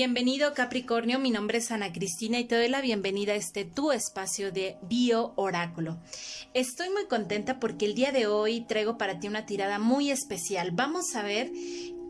Bienvenido Capricornio, mi nombre es Ana Cristina y te doy la bienvenida a este tu espacio de Bio Oráculo. Estoy muy contenta porque el día de hoy traigo para ti una tirada muy especial. Vamos a ver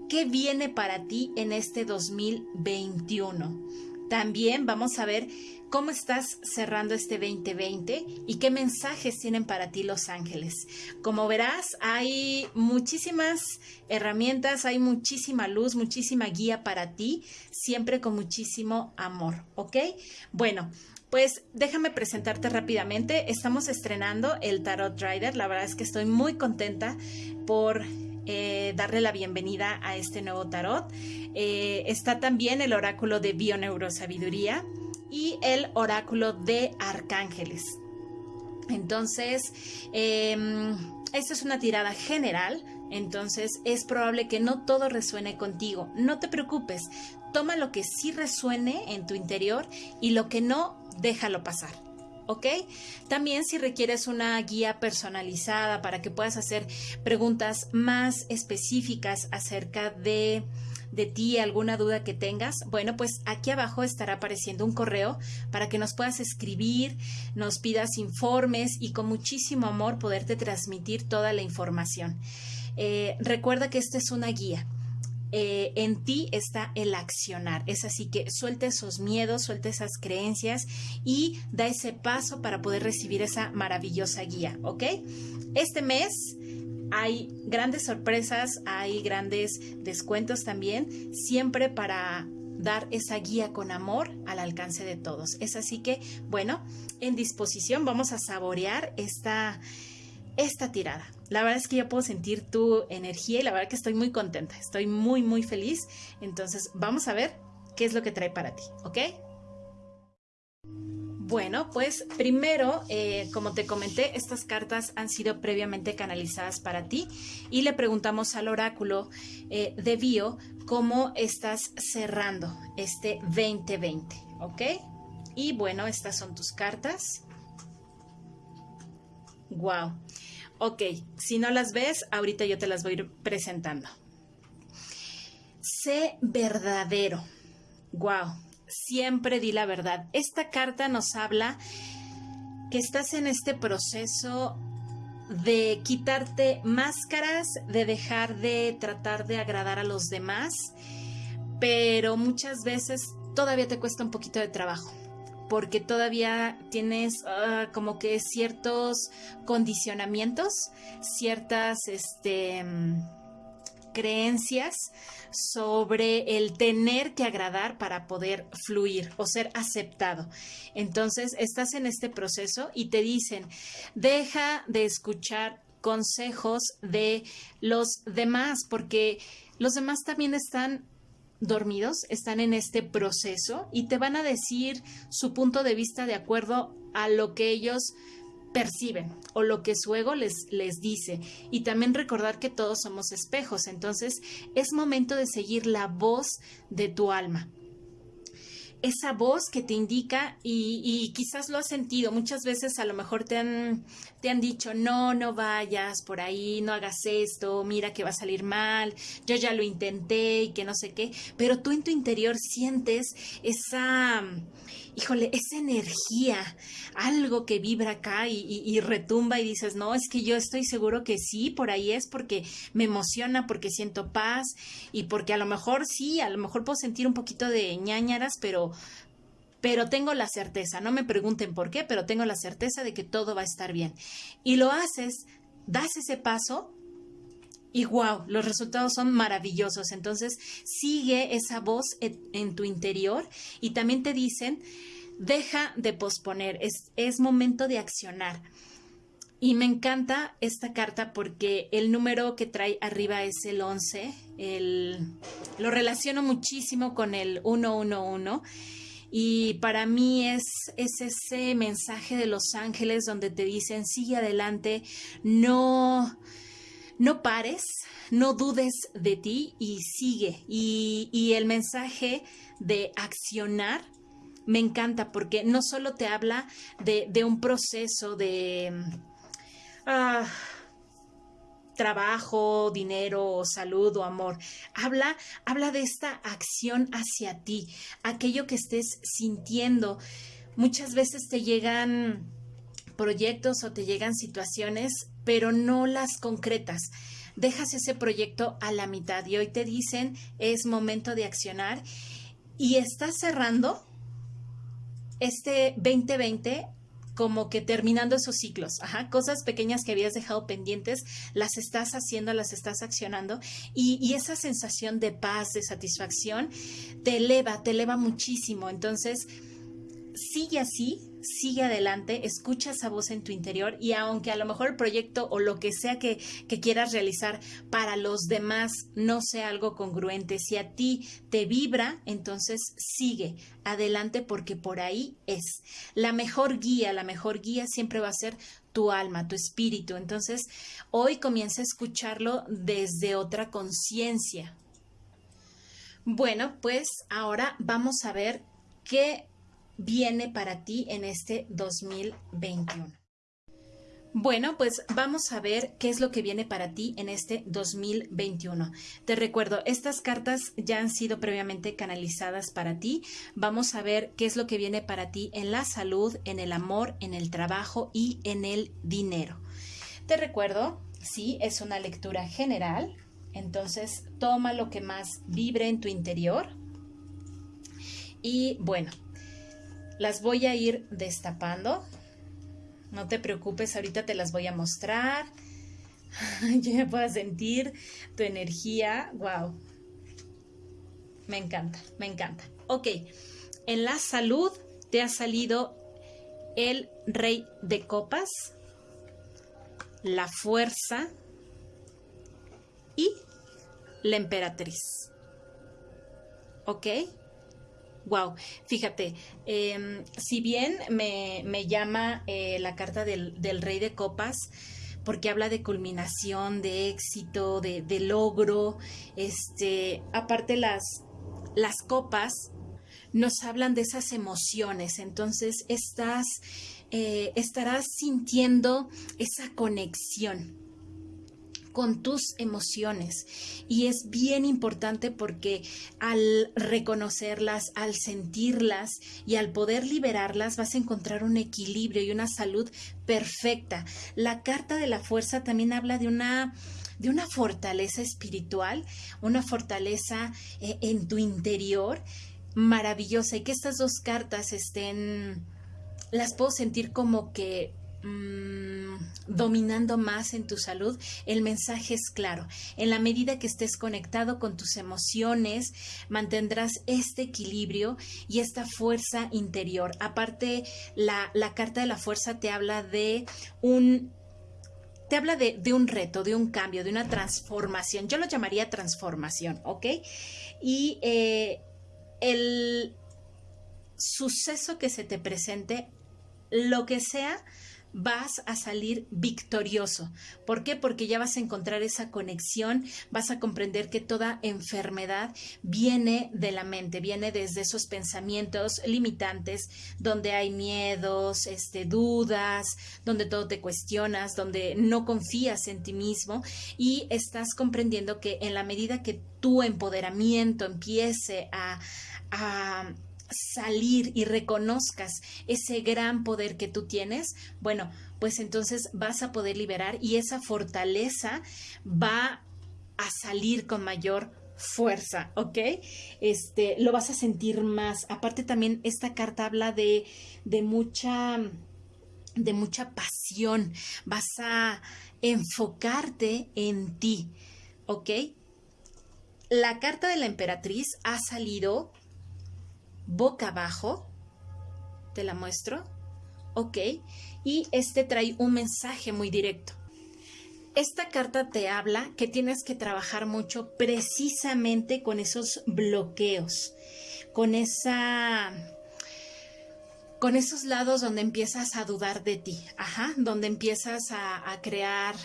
qué viene para ti en este 2021. También vamos a ver cómo estás cerrando este 2020 y qué mensajes tienen para ti los ángeles. Como verás, hay muchísimas herramientas, hay muchísima luz, muchísima guía para ti, siempre con muchísimo amor, ¿ok? Bueno, pues déjame presentarte rápidamente. Estamos estrenando el Tarot Rider. La verdad es que estoy muy contenta por eh, darle la bienvenida a este nuevo tarot. Eh, está también el oráculo de Bioneurosabiduría y el oráculo de arcángeles. Entonces, eh, esta es una tirada general, entonces es probable que no todo resuene contigo. No te preocupes, toma lo que sí resuene en tu interior y lo que no, déjalo pasar. ¿ok? También si requieres una guía personalizada para que puedas hacer preguntas más específicas acerca de de ti, alguna duda que tengas, bueno, pues aquí abajo estará apareciendo un correo para que nos puedas escribir, nos pidas informes y con muchísimo amor poderte transmitir toda la información. Eh, recuerda que esta es una guía. Eh, en ti está el accionar. Es así que suelta esos miedos, suelta esas creencias y da ese paso para poder recibir esa maravillosa guía, ¿ok? Este mes hay grandes sorpresas, hay grandes descuentos también, siempre para dar esa guía con amor al alcance de todos. Es así que, bueno, en disposición vamos a saborear esta, esta tirada. La verdad es que yo puedo sentir tu energía y la verdad que estoy muy contenta, estoy muy, muy feliz. Entonces, vamos a ver qué es lo que trae para ti, ¿ok? Bueno, pues primero, eh, como te comenté, estas cartas han sido previamente canalizadas para ti y le preguntamos al oráculo eh, de Bio cómo estás cerrando este 2020, ¿ok? Y bueno, estas son tus cartas. Wow. Ok, si no las ves, ahorita yo te las voy a ir presentando. Sé verdadero. Wow siempre di la verdad. Esta carta nos habla que estás en este proceso de quitarte máscaras, de dejar de tratar de agradar a los demás, pero muchas veces todavía te cuesta un poquito de trabajo porque todavía tienes ah, como que ciertos condicionamientos, ciertas este, creencias sobre el tener que agradar para poder fluir o ser aceptado. Entonces, estás en este proceso y te dicen, deja de escuchar consejos de los demás, porque los demás también están dormidos, están en este proceso y te van a decir su punto de vista de acuerdo a lo que ellos perciben o lo que su ego les, les dice. Y también recordar que todos somos espejos, entonces es momento de seguir la voz de tu alma esa voz que te indica y, quizás lo has sentido. Muchas veces a lo mejor te han, te han dicho, no, no vayas por ahí, no hagas esto, mira que va a salir mal, yo ya lo intenté y que no sé qué, pero tú en tu interior sientes esa híjole, esa energía, algo que vibra acá y, retumba y dices, no, es que yo estoy seguro que sí, por ahí es porque me emociona, porque siento paz y porque a lo mejor sí, a lo mejor puedo sentir un poquito de ñañaras, pero, pero tengo la certeza, no me pregunten por qué, pero tengo la certeza de que todo va a estar bien. Y lo haces, das ese paso y wow, los resultados son maravillosos. Entonces sigue esa voz en, tu interior y también te dicen, deja de posponer, es, es momento de accionar. Y me encanta esta carta porque el número que trae arriba es el 11. El, lo relaciono muchísimo con el 111. Y para mí es, es ese mensaje de los ángeles donde te dicen, sigue adelante, no, no pares, no dudes de ti y sigue. Y, el mensaje de accionar me encanta porque no solo te habla de, un proceso de... Ah, trabajo, dinero, salud o amor. Habla, habla de esta acción hacia ti, aquello que estés sintiendo. Muchas veces te llegan proyectos o te llegan situaciones, pero no las concretas. Dejas ese proyecto a la mitad y hoy te dicen es momento de accionar y estás cerrando este 2020 como que terminando esos ciclos, ajá, cosas pequeñas que habías dejado pendientes, las estás haciendo, las estás accionando y, y, esa sensación de paz, de satisfacción, te eleva, te eleva muchísimo. Entonces, sigue así, sigue adelante, escucha esa voz en tu interior y aunque a lo mejor el proyecto o lo que sea que, quieras realizar para los demás no sea algo congruente, si a ti te vibra, entonces sigue adelante porque por ahí es. La mejor guía, la mejor guía siempre va a ser tu alma, tu espíritu. Entonces, hoy comienza a escucharlo desde otra conciencia. Bueno, pues ahora vamos a ver qué viene para ti en este 2021? Bueno, pues vamos a ver qué es lo que viene para ti en este 2021. Te recuerdo, estas cartas ya han sido previamente canalizadas para ti. Vamos a ver qué es lo que viene para ti en la salud, en el amor, en el trabajo y en el dinero. Te recuerdo, sí, es una lectura general. Entonces, toma lo que más vibre en tu interior. Y bueno, las voy a ir destapando. No te preocupes, ahorita te las voy a mostrar. Yo me puedo sentir tu energía. Wow. Me encanta, me encanta. Ok, en la salud te ha salido el rey de copas, la fuerza y la emperatriz. ¿Ok? Wow, fíjate, em, si bien me, llama eh, la carta del, rey de copas, porque habla de culminación, de éxito, de, logro, este, aparte las, las copas nos hablan de esas emociones, entonces estás, eh, estarás sintiendo esa conexión con tus emociones. Y es bien importante porque al reconocerlas, al sentirlas y al poder liberarlas, vas a encontrar un equilibrio y una salud perfecta. La carta de la fuerza también habla de una de una fortaleza espiritual, una fortaleza eh, en tu interior maravillosa y que estas dos cartas estén, las puedo sentir como que Mm, dominando más en tu salud, el mensaje es claro. En la medida que estés conectado con tus emociones, mantendrás este equilibrio y esta fuerza interior. Aparte, la, carta de la fuerza te habla de un te habla de, de, un reto, de un cambio, de una transformación. Yo lo llamaría transformación, ¿ok? Y eh, el suceso que se te presente, lo que sea, vas a salir victorioso. ¿Por qué? Porque ya vas a encontrar esa conexión, vas a comprender que toda enfermedad viene de la mente, viene desde esos pensamientos limitantes, donde hay miedos, este, dudas, donde todo te cuestionas, donde no confías en ti mismo y estás comprendiendo que en la medida que tu empoderamiento empiece a, a salir y reconozcas ese gran poder que tú tienes, bueno, pues entonces vas a poder liberar y esa fortaleza va a salir con mayor fuerza, ¿ok? Este, lo vas a sentir más. Aparte también esta carta habla de, de mucha, de mucha pasión. Vas a enfocarte en ti, ¿ok? La carta de la emperatriz ha salido boca abajo. Te la muestro. Ok. Y este trae un mensaje muy directo. Esta carta te habla que tienes que trabajar mucho precisamente con esos bloqueos, con esa con esos lados donde empiezas a dudar de ti, ajá, donde empiezas a, a crear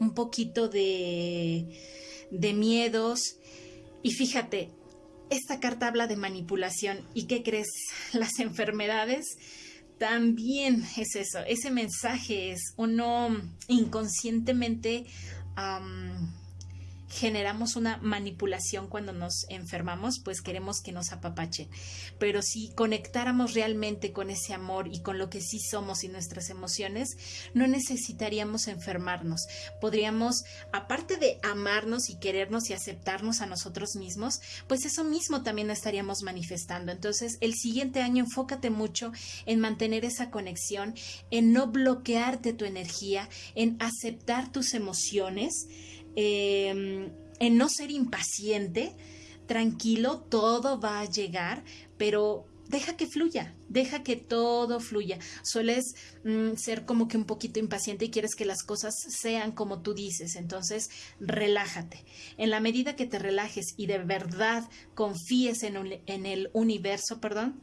un poquito de, de miedos. Y fíjate, esta carta habla de manipulación. ¿Y qué crees? Las enfermedades también es eso. Ese mensaje es uno inconscientemente generamos una manipulación cuando nos enfermamos, pues queremos que nos apapachen. Pero si conectáramos realmente con ese amor y con lo que sí somos y nuestras emociones, no necesitaríamos enfermarnos. Podríamos, aparte de amarnos y querernos y aceptarnos a nosotros mismos, pues eso mismo también estaríamos manifestando. Entonces, el siguiente año enfócate mucho en mantener esa conexión, en no bloquearte tu energía, en aceptar tus emociones Em, en no ser impaciente, tranquilo, todo va a llegar, pero deja que fluya, deja que todo fluya. Sueles mm, ser como que un poquito impaciente y quieres que las cosas sean como tú dices, entonces relájate. En la medida que te relajes y de verdad confíes en, en el universo, perdón,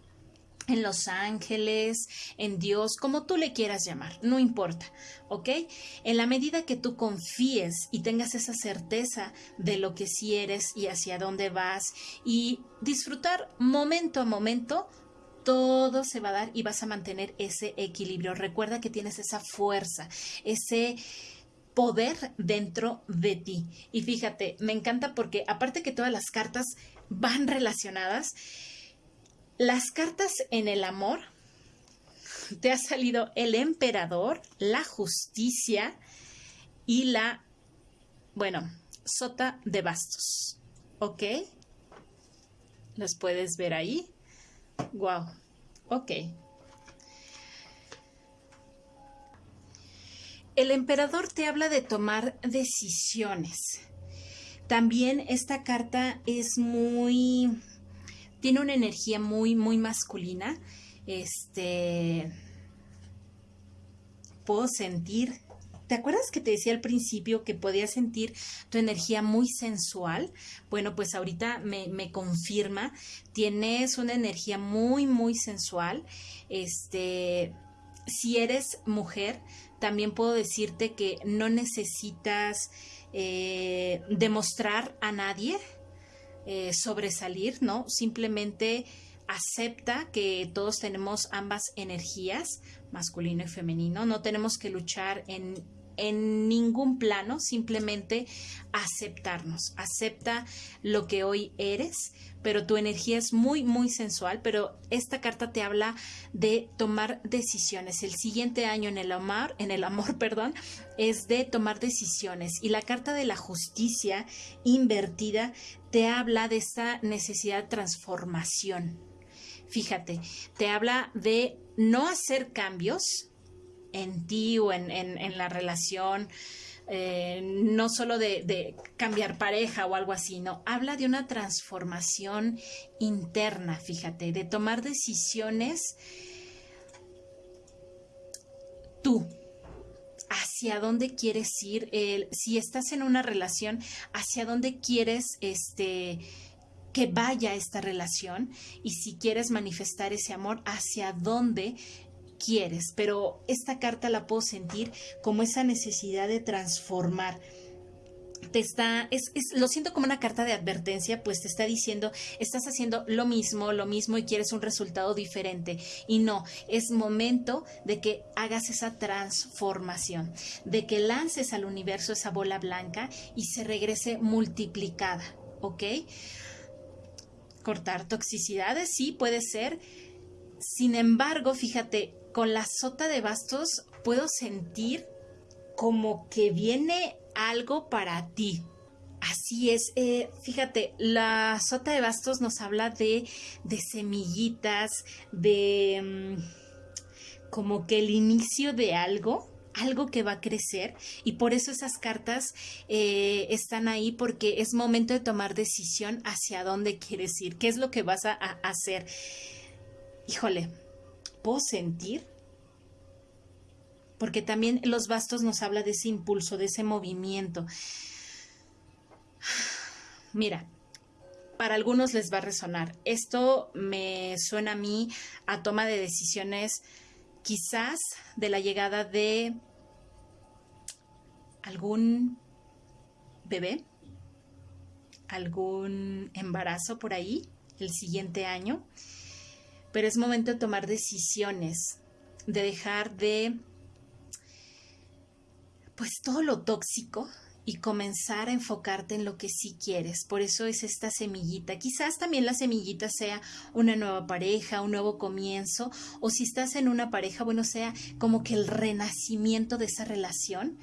en los ángeles, en Dios, como tú le quieras llamar, no importa, ¿ok? En la medida que tú confíes y tengas esa certeza de lo que sí eres y hacia dónde vas y disfrutar momento a momento, todo se va a dar y vas a mantener ese equilibrio. Recuerda que tienes esa fuerza, ese poder dentro de ti. Y fíjate, me encanta porque aparte que todas las cartas van relacionadas, las cartas en el amor, te ha salido el emperador, la justicia y la, bueno, sota de bastos. ¿Ok? Las puedes ver ahí. Wow. Ok. El emperador te habla de tomar decisiones. También esta carta es muy tiene una energía muy, muy masculina. Este, puedo sentir, ¿te acuerdas que te decía al principio que podías sentir tu energía muy sensual? Bueno, pues ahorita me, me confirma, tienes una energía muy, muy sensual. Este, si eres mujer, también puedo decirte que no necesitas eh, demostrar a nadie eh, sobresalir, ¿no? Simplemente acepta que todos tenemos ambas energías, masculino y femenino. No tenemos que luchar en en ningún plano, simplemente aceptarnos. Acepta lo que hoy eres, pero tu energía es muy, muy sensual, pero esta carta te habla de tomar decisiones. El siguiente año en el amor, en el amor, perdón, es de tomar decisiones y la carta de la justicia invertida te habla de esta necesidad de transformación. Fíjate, te habla de no hacer cambios, en ti o en, la relación, eh, no solo de, cambiar pareja o algo así, no, habla de una transformación interna, fíjate, de tomar decisiones tú, hacia dónde quieres ir, si estás en una relación, hacia dónde quieres este que vaya esta relación y si quieres manifestar ese amor, hacia dónde quieres, pero esta carta la puedo sentir como esa necesidad de transformar. Te está, es, lo siento como una carta de advertencia, pues te está diciendo, estás haciendo lo mismo, lo mismo y quieres un resultado diferente. Y no, es momento de que hagas esa transformación, de que lances al universo esa bola blanca y se regrese multiplicada, ¿ok? Cortar toxicidades, sí, puede ser. Sin embargo, fíjate, con la sota de bastos puedo sentir como que viene algo para ti. Así es, eh, fíjate, la sota de bastos nos habla de, de semillitas, de mm, como que el inicio de algo, algo que va a crecer y por eso esas cartas eh, están ahí porque es momento de tomar decisión hacia dónde quieres ir, qué es lo que vas a hacer. Híjole, sentir, porque también los bastos nos habla de ese impulso, de ese movimiento. Mira, para algunos les va a resonar. Esto me suena a mí a toma de decisiones quizás de la llegada de algún bebé, algún embarazo por ahí el siguiente año pero es momento de tomar decisiones, de dejar de, pues todo lo tóxico y comenzar a enfocarte en lo que sí quieres. Por eso es esta semillita. Quizás también la semillita sea una nueva pareja, un nuevo comienzo, o si estás en una pareja, bueno, sea como que el renacimiento de esa relación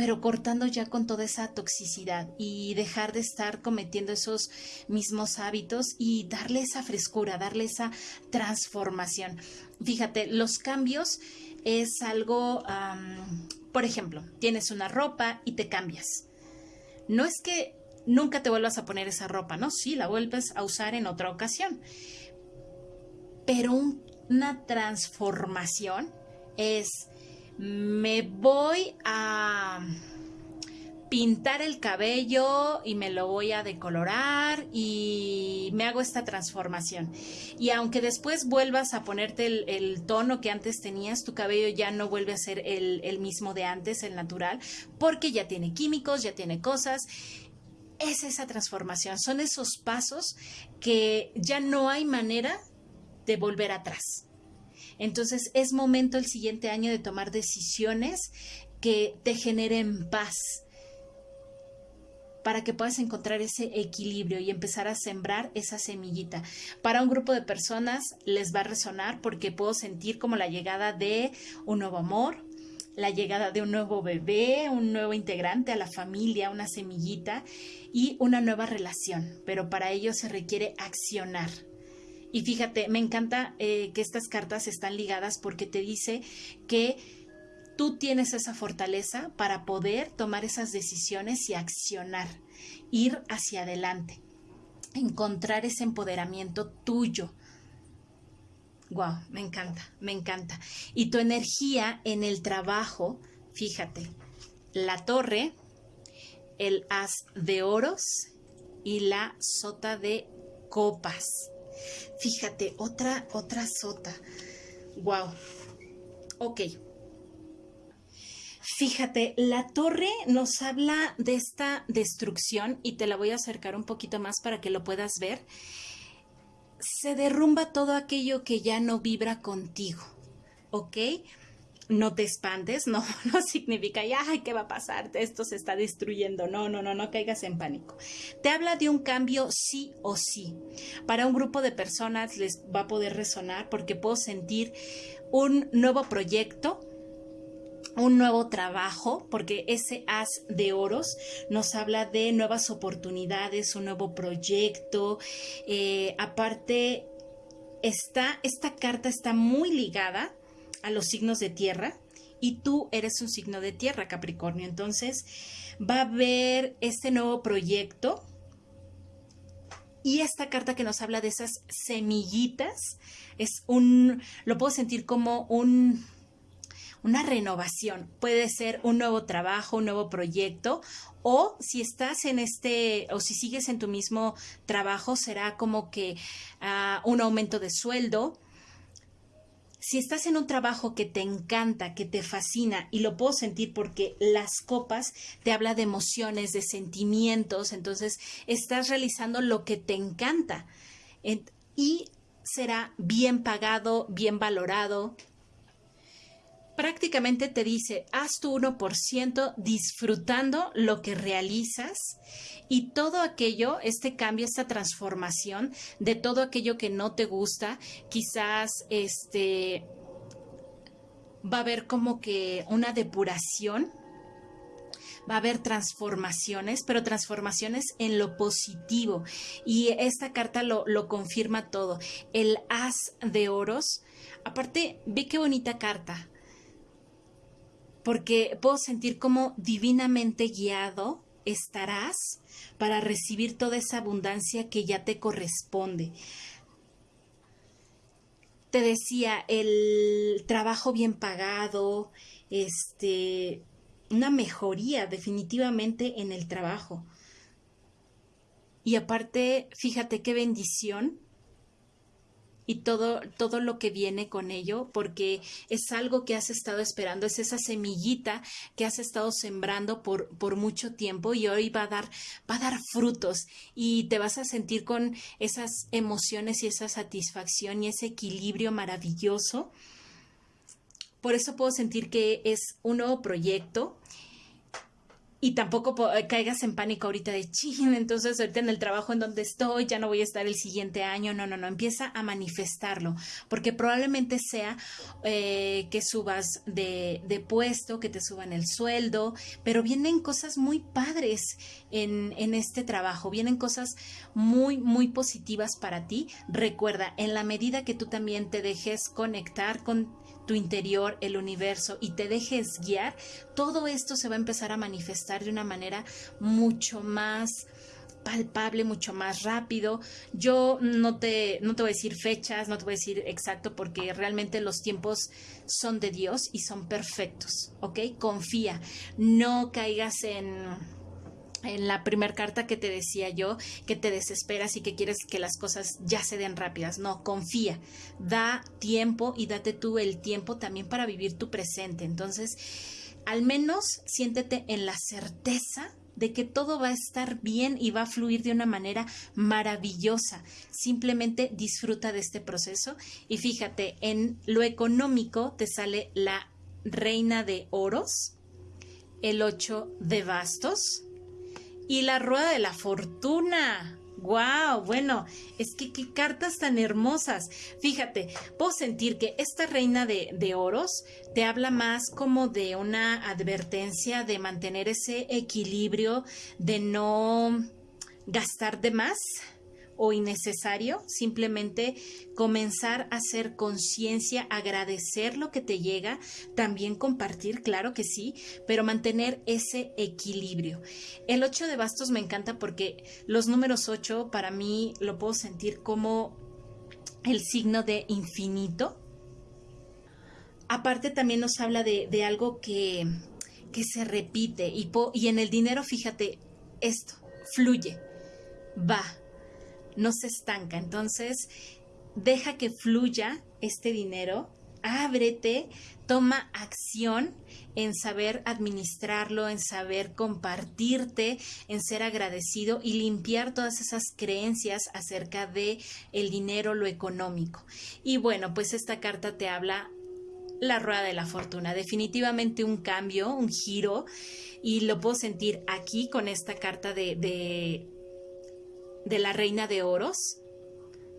pero cortando ya con toda esa toxicidad y dejar de estar cometiendo esos mismos hábitos y darle esa frescura, darle esa transformación. Fíjate, los cambios es algo, por ejemplo, tienes una ropa y te cambias. No es que nunca te vuelvas a poner esa ropa, ¿no? Sí, la vuelves a usar en otra ocasión. Pero una transformación es me voy a pintar el cabello y me lo voy a decolorar y me hago esta transformación. Y aunque después vuelvas a ponerte el, tono que antes tenías, tu cabello ya no vuelve a ser el, mismo de antes, el natural, porque ya tiene químicos, ya tiene cosas es esa transformación, son esos pasos que ya no hay manera de volver atrás. Entonces es momento el siguiente año de tomar decisiones que te generen paz para que puedas encontrar ese equilibrio y empezar a sembrar esa semillita. Para un grupo de personas les va a resonar porque puedo sentir como la llegada de un nuevo amor, la llegada de un nuevo bebé, un nuevo integrante a la familia, una semillita y una nueva relación, pero para ello se requiere accionar. Y fíjate, me encanta eh, que estas cartas están ligadas porque te dice que tú tienes esa fortaleza para poder tomar esas decisiones y accionar, ir hacia adelante, encontrar ese empoderamiento tuyo. Wow, me encanta, me encanta. Y tu energía en el trabajo, fíjate, la torre, el as de oros y la sota de copas. Fíjate, otra, otra sota. Wow. Ok. Fíjate, la torre nos habla de esta destrucción y te la voy a acercar un poquito más para que lo puedas ver. Se derrumba todo aquello que ya no vibra contigo, ¿ok? No te espantes, no, no significa, ay, ¿qué va a pasar? Esto se está destruyendo. No, no, no, no caigas en pánico. Te habla de un cambio sí o sí. Para un grupo de personas les va a poder resonar porque puedo sentir un nuevo proyecto, un nuevo trabajo, porque ese as de oros nos habla de nuevas oportunidades, un nuevo proyecto. Eh, aparte, está, esta carta está muy ligada a los signos de tierra y tú eres un signo de tierra, Capricornio. Entonces va a haber este nuevo proyecto y esta carta que nos habla de esas semillitas es un, lo puedo sentir como un, una renovación. Puede ser un nuevo trabajo, un nuevo proyecto, o si estás en este, o si sigues en tu mismo trabajo, será como que ah, un aumento de sueldo, si estás en un trabajo que te encanta, que te fascina, y lo puedo sentir porque las copas te habla de emociones, de sentimientos, entonces estás realizando lo que te encanta. Y será bien pagado, bien valorado, prácticamente te dice, haz tu 1% disfrutando lo que realizas y todo aquello, este cambio, esta transformación de todo aquello que no te gusta, quizás este va a haber como que una depuración va a haber transformaciones, pero transformaciones en lo positivo. Y esta carta lo, lo, confirma todo. El as de oros. Aparte, ve qué bonita carta porque puedo sentir como divinamente guiado estarás para recibir toda esa abundancia que ya te corresponde. Te decía, el trabajo bien pagado, este, una mejoría definitivamente en el trabajo. Y aparte, fíjate qué bendición y todo, todo lo que viene con ello, porque es algo que has estado esperando, es esa semillita que has estado sembrando por, por mucho tiempo y hoy va a dar, va a dar frutos y te vas a sentir con esas emociones y esa satisfacción y ese equilibrio maravilloso. Por eso puedo sentir que es un nuevo proyecto y tampoco eh, caigas en pánico ahorita de ching, entonces ahorita en el trabajo en donde estoy ya no voy a estar el siguiente año. No, no, no, empieza a manifestarlo, porque probablemente sea eh, que subas de, de, puesto, que te suban el sueldo, pero vienen cosas muy padres en, en este trabajo, vienen cosas muy, muy positivas para ti. Recuerda, en la medida que tú también te dejes conectar con tu interior, el universo y te dejes guiar, todo esto se va a empezar a manifestar de una manera mucho más palpable, mucho más rápido. Yo no te, no te voy a decir fechas, no te voy a decir exacto porque realmente los tiempos son de Dios y son perfectos, ¿ok? Confía, no caigas en en la primera carta que te decía yo, que te desesperas y que quieres que las cosas ya se den rápidas. No, confía, da tiempo y date tú el tiempo también para vivir tu presente. Entonces, al menos siéntete en la certeza de que todo va a estar bien y va a fluir de una manera maravillosa. Simplemente disfruta de este proceso y fíjate, en lo económico te sale la reina de oros, el ocho de bastos, y la rueda de la fortuna. ¡Wow! Bueno, es que qué cartas tan hermosas. Fíjate, puedo sentir que esta reina de, de, oros te habla más como de una advertencia de mantener ese equilibrio, de no gastar de más, o innecesario, simplemente comenzar a hacer conciencia, agradecer lo que te llega, también compartir, claro que sí, pero mantener ese equilibrio. El 8 de bastos me encanta porque los números 8 para mí lo puedo sentir como el signo de infinito. Aparte también nos habla de, de algo que, que se repite y, y en el dinero, fíjate, esto fluye, va, no se estanca. Entonces, deja que fluya este dinero, ábrete, toma acción en saber administrarlo, en saber compartirte, en ser agradecido y limpiar todas esas creencias acerca de el dinero, lo económico. Y bueno, pues esta carta te habla la rueda de la fortuna, definitivamente un cambio, un giro y lo puedo sentir aquí con esta carta de, de de la reina de oros,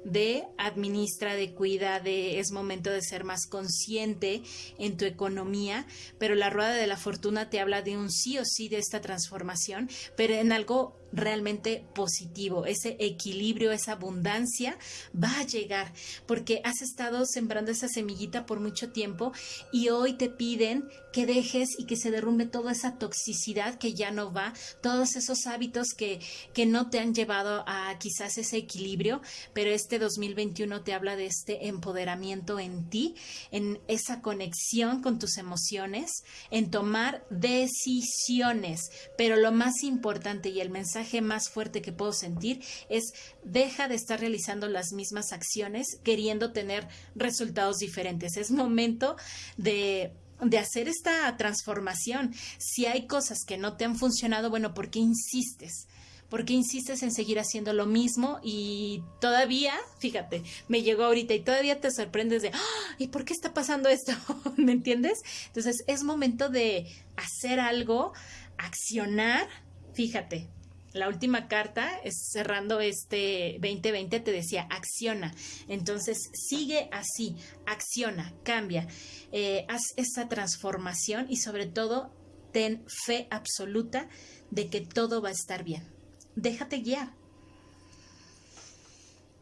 de administra, de cuida, de es momento de ser más consciente en tu economía, pero la rueda de la fortuna te habla de un sí o sí de esta transformación, pero en algo realmente positivo, ese equilibrio, esa abundancia va a llegar porque has estado sembrando esa semillita por mucho tiempo y hoy te piden que dejes y que se derrumbe toda esa toxicidad que ya no va, todos esos hábitos que, que no te han llevado a quizás ese equilibrio, pero este 2021 te habla de este empoderamiento en ti, en esa conexión con tus emociones, en tomar decisiones, pero lo más importante y el mensaje más fuerte que puedo sentir es deja de estar realizando las mismas acciones queriendo tener resultados diferentes. Es momento de de hacer esta transformación. Si hay cosas que no te han funcionado, bueno, ¿por qué insistes? ¿Por qué insistes en seguir haciendo lo mismo? Y todavía, fíjate, me llegó ahorita y todavía te sorprendes de, ¡Ah! ¿y por qué está pasando esto? ¿Me entiendes? Entonces es momento de hacer algo, accionar. Fíjate, la última carta, es cerrando este 2020, te decía, acciona. Entonces, sigue así, acciona, cambia, eh, haz esa transformación y sobre todo, ten fe absoluta de que todo va a estar bien. Déjate guiar.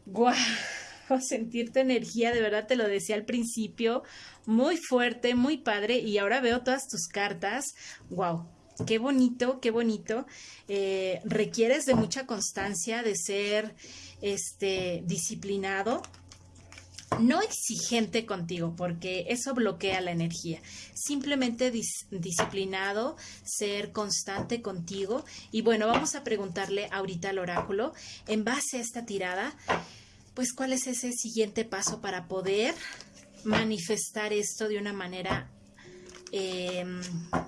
¡Guau! Sentir tu energía, de verdad te lo decía al principio, muy fuerte, muy padre, y ahora veo todas tus cartas. ¡Wow! Qué bonito, qué bonito. Eh, requieres de mucha constancia, de ser este, disciplinado, no exigente contigo, porque eso bloquea la energía. Simplemente disciplinado, ser constante contigo. Y bueno, vamos a preguntarle ahorita al oráculo, en base a esta tirada, pues cuál es ese siguiente paso para poder manifestar esto de una manera eh,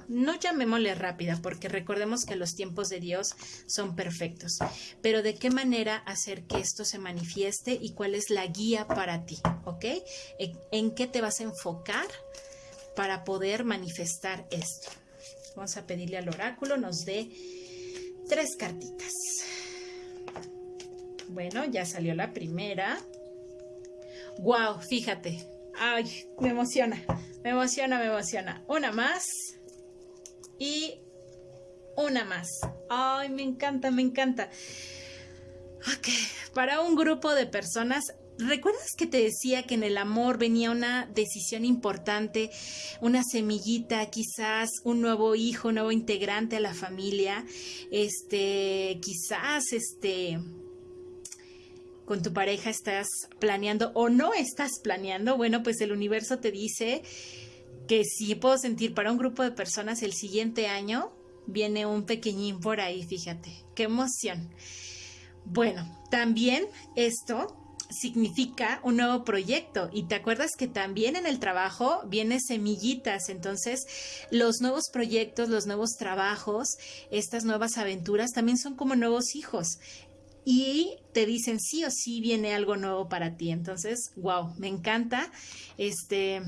no llamémosle rápida, porque recordemos que los tiempos de Dios son perfectos, pero de qué manera hacer que esto se manifieste y cuál es la guía para ti, ¿ok? ¿En qué te vas a enfocar para poder manifestar esto? Vamos a pedirle al oráculo nos dé tres cartitas. Bueno, ya salió la primera. Wow, fíjate. Ay, me emociona. Me emociona, me emociona. Una más. Y una más. Ay, me encanta, me encanta. Ok, para un grupo de personas ¿Recuerdas que te decía que en el amor venía una decisión importante, una semillita, quizás un nuevo hijo, un nuevo integrante a la familia? Este, quizás este con tu pareja estás planeando o no estás planeando. Bueno, pues el universo te dice que sí puedo sentir para un grupo de personas el siguiente año viene un pequeñín por ahí, fíjate. Qué emoción. Bueno, también esto significa un nuevo proyecto. Y te acuerdas que también en el trabajo viene semillitas. Entonces, los nuevos proyectos, los nuevos trabajos, estas nuevas aventuras también son como nuevos hijos. Y te dicen sí o sí viene algo nuevo para ti. Entonces, wow, me encanta. Este,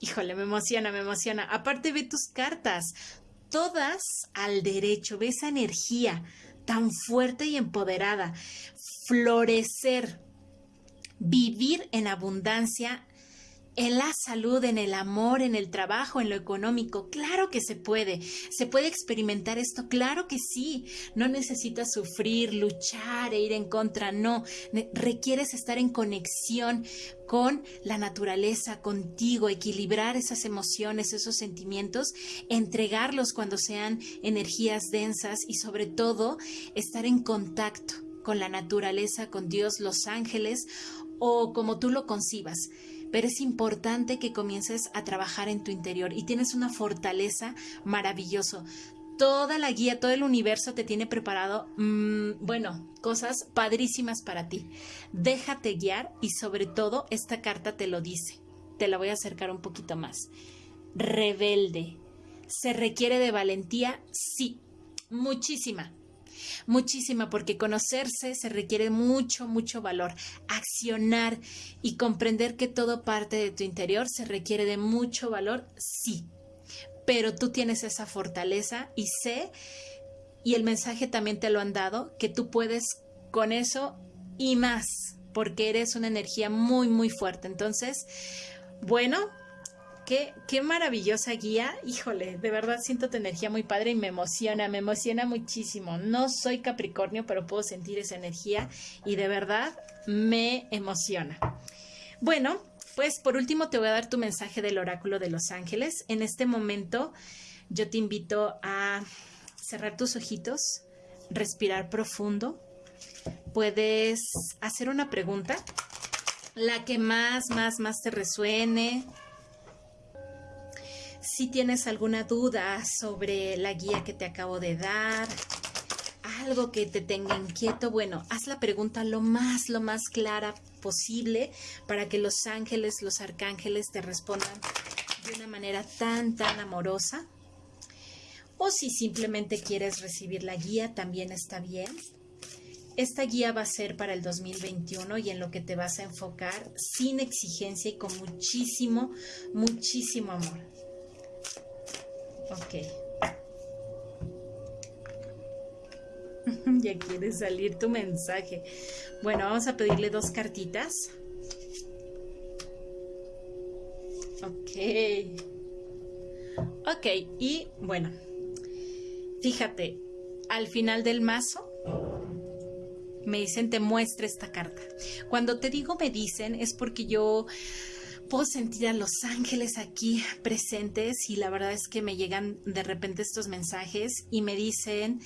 híjole, me emociona, me emociona. Aparte, ve tus cartas, todas al derecho, ve esa energía tan fuerte y empoderada. Florecer, vivir en abundancia en la salud, en el amor, en el trabajo, en lo económico. Claro que se puede. Se puede experimentar esto. Claro que sí. No necesitas sufrir, luchar e ir en contra. No. Requieres estar en conexión con la naturaleza, contigo, equilibrar esas emociones, esos sentimientos, entregarlos cuando sean energías densas y sobre todo estar en contacto con la naturaleza, con Dios, los ángeles o como tú lo concibas. Pero es importante que comiences a trabajar en tu interior y tienes una fortaleza maravilloso. Toda la guía, todo el universo te tiene preparado, mm, bueno, cosas padrísimas para ti. Déjate guiar y sobre todo esta carta te lo dice. Te la voy a acercar un poquito más. Rebelde. ¿Se requiere de valentía? Sí, muchísima muchísima, porque conocerse se requiere mucho, mucho valor. Accionar y comprender que todo parte de tu interior se requiere de mucho valor, sí. Pero tú tienes esa fortaleza y sé, y el mensaje también te lo han dado, que tú puedes con eso y más, porque eres una energía muy, muy fuerte. Entonces, bueno, Qué, qué, maravillosa guía. Híjole, de verdad siento tu energía muy padre y me emociona, me emociona muchísimo. No soy Capricornio, pero puedo sentir esa energía y de verdad me emociona. Bueno, pues por último te voy a dar tu mensaje del oráculo de los ángeles. En este momento yo te invito a cerrar tus ojitos, respirar profundo. Puedes hacer una pregunta, la que más, más, más te resuene si tienes alguna duda sobre la guía que te acabo de dar, algo que te tenga inquieto, bueno, haz la pregunta lo más, lo más clara posible para que los ángeles, los arcángeles te respondan de una manera tan, tan amorosa. O si simplemente quieres recibir la guía, también está bien. Esta guía va a ser para el 2021 y en lo que te vas a enfocar sin exigencia y con muchísimo, muchísimo amor. Ok. ya quiere salir tu mensaje. Bueno, vamos a pedirle dos cartitas. Ok. Ok, y bueno, fíjate, al final del mazo me dicen te muestre esta carta. Cuando te digo me dicen es porque yo puedo sentir a los ángeles aquí presentes y la verdad es que me llegan de repente estos mensajes y me dicen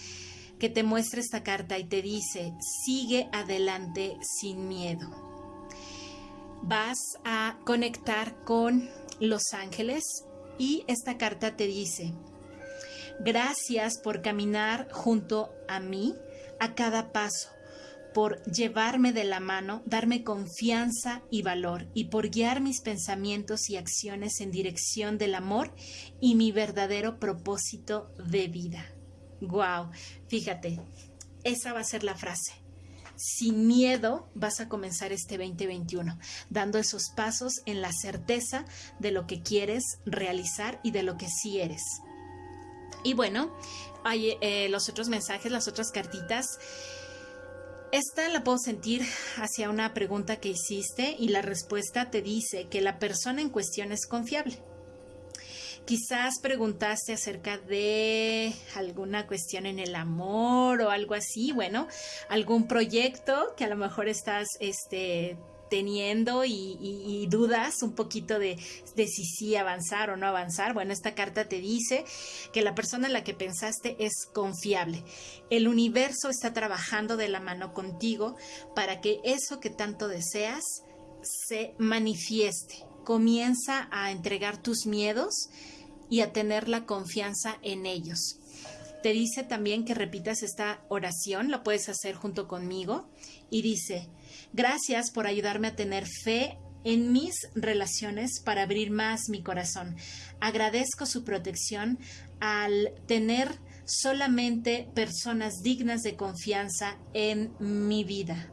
que te muestre esta carta y te dice, sigue adelante sin miedo. Vas a conectar con los ángeles y esta carta te dice, gracias por caminar junto a mí a cada paso por llevarme de la mano, darme confianza y valor, y por guiar mis pensamientos y acciones en dirección del amor y mi verdadero propósito de vida. Wow, fíjate, esa va a ser la frase. Sin miedo vas a comenzar este 2021, dando esos pasos en la certeza de lo que quieres realizar y de lo que sí eres. Y bueno, hay eh, los otros mensajes, las otras cartitas. Esta la puedo sentir hacia una pregunta que hiciste y la respuesta te dice que la persona en cuestión es confiable. Quizás preguntaste acerca de alguna cuestión en el amor o algo así, bueno, algún proyecto que a lo mejor estás este, teniendo y, dudas un poquito de, de, si sí avanzar o no avanzar. Bueno, esta carta te dice que la persona en la que pensaste es confiable. El universo está trabajando de la mano contigo para que eso que tanto deseas se manifieste. Comienza a entregar tus miedos y a tener la confianza en ellos. Te dice también que repitas esta oración, la puedes hacer junto conmigo, y dice, gracias por ayudarme a tener fe en mis relaciones para abrir más mi corazón. Agradezco su protección al tener solamente personas dignas de confianza en mi vida.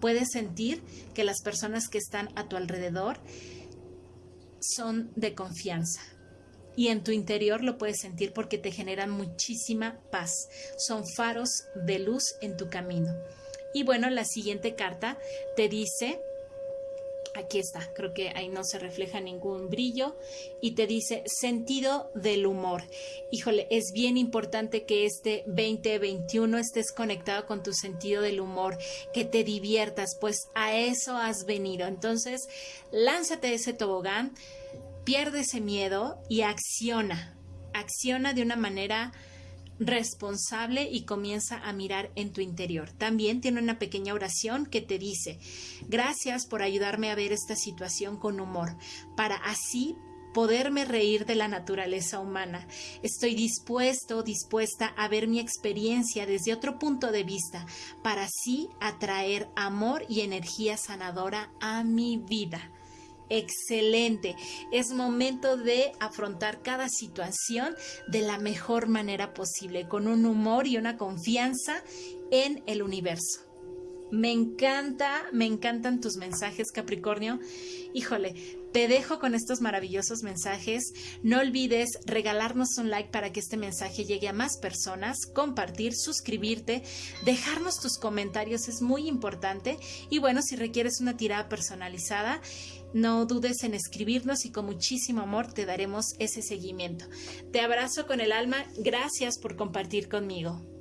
Puedes sentir que las personas que están a tu alrededor son de confianza y en tu interior lo puedes sentir porque te generan muchísima paz. Son faros de luz en tu camino. Y bueno, la siguiente carta te dice, aquí está, creo que ahí no se refleja ningún brillo, y te dice sentido del humor. Híjole, es bien importante que este 2021 estés conectado con tu sentido del humor, que te diviertas, pues a eso has venido. Entonces, lánzate ese tobogán pierde ese miedo y acciona, acciona de una manera responsable y comienza a mirar en tu interior. También tiene una pequeña oración que te dice, gracias por ayudarme a ver esta situación con humor, para así poderme reír de la naturaleza humana. Estoy dispuesto, dispuesta a ver mi experiencia desde otro punto de vista, para así atraer amor y energía sanadora a mi vida excelente. Es momento de afrontar cada situación de la mejor manera posible, con un humor y una confianza en el universo. Me encanta, me encantan tus mensajes, Capricornio. Híjole, te dejo con estos maravillosos mensajes. No olvides regalarnos un like para que este mensaje llegue a más personas, compartir, suscribirte, dejarnos tus comentarios es muy importante. Y bueno, si requieres una tirada personalizada, no dudes en escribirnos y con muchísimo amor te daremos ese seguimiento. Te abrazo con el alma. Gracias por compartir conmigo.